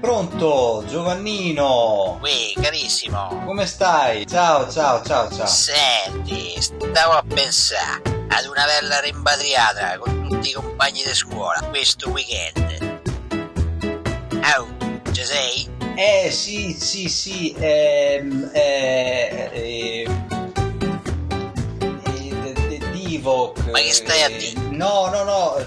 pronto, Giovannino? Qui, carissimo. Come stai? Ciao, ciao, ciao, ciao. Senti, stavo a pensare ad una bella rimpatriata con tutti i compagni di scuola questo weekend. Oh, ci sei? Eh, sì, sì, sì, ehm, eh, eh, eh, eh, Divoc. Ma che stai a eh, dire? No, no, no,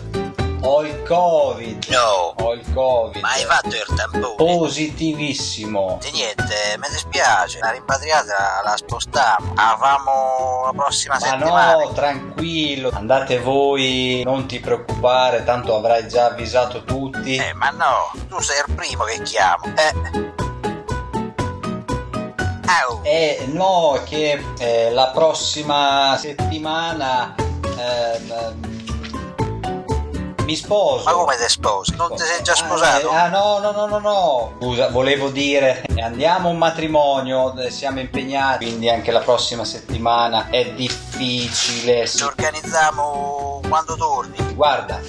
ho il Covid. No. Covid. Ma hai fatto il tampone? Positivissimo. E niente, mi dispiace, la rimpatriata la spostiamo. La famo la prossima Ma settimana. no, tranquillo, andate voi, non ti preoccupare, tanto avrai già avvisato tutti. Eh, ma no, tu sei il primo che chiamo. Eh. Eh no, che eh, la prossima settimana ehm, mi sposo. Ma come ti sposi? Non ti sei già sposato? Ah, eh, ah, no, no, no, no, no. Scusa, volevo dire, andiamo a un matrimonio, eh, siamo impegnati, quindi anche la prossima settimana è difficile. Ci organizziamo quando torni. Guarda,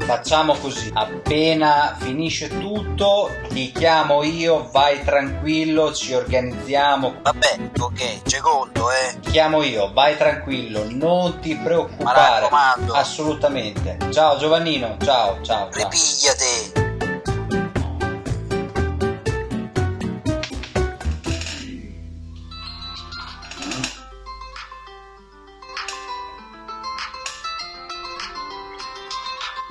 facciamo così. Appena finisce tutto, ti chiamo io, vai tranquillo, ci organizziamo. Vabbè, ok, c'è conto, eh. Ti chiamo io, vai tranquillo, non ti preoccupare. Assolutamente. Ciao Giovannino, ciao, ciao. ciao.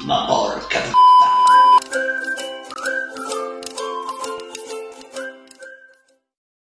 my bar